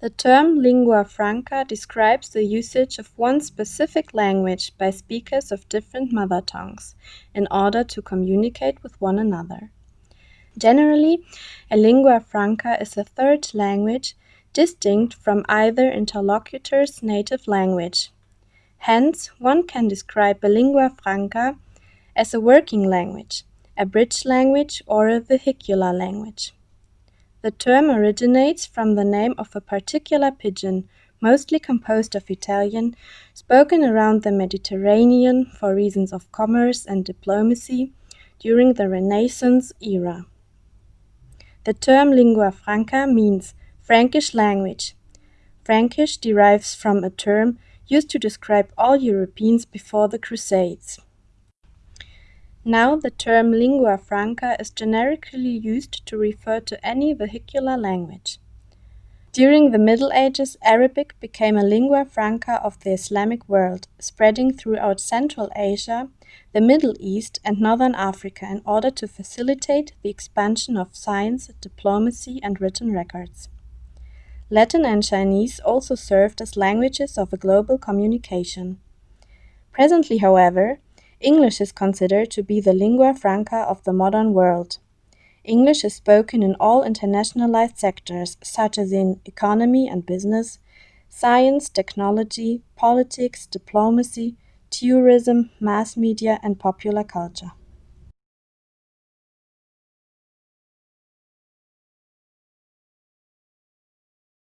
The term lingua franca describes the usage of one specific language by speakers of different mother tongues in order to communicate with one another. Generally, a lingua franca is a third language distinct from either interlocutor's native language. Hence, one can describe a lingua franca as a working language, a bridge language, or a vehicular language. The term originates from the name of a particular pidgin, mostly composed of Italian, spoken around the Mediterranean for reasons of commerce and diplomacy during the Renaissance era. The term lingua franca means Frankish language. Frankish derives from a term used to describe all Europeans before the Crusades. Now the term lingua franca is generically used to refer to any vehicular language. During the Middle Ages, Arabic became a lingua franca of the Islamic world, spreading throughout Central Asia, the Middle East, and Northern Africa in order to facilitate the expansion of science, diplomacy, and written records. Latin and Chinese also served as languages of a global communication. Presently, however, English is considered to be the lingua franca of the modern world. English is spoken in all internationalized sectors, such as in economy and business, science, technology, politics, diplomacy, tourism, mass media, and popular culture.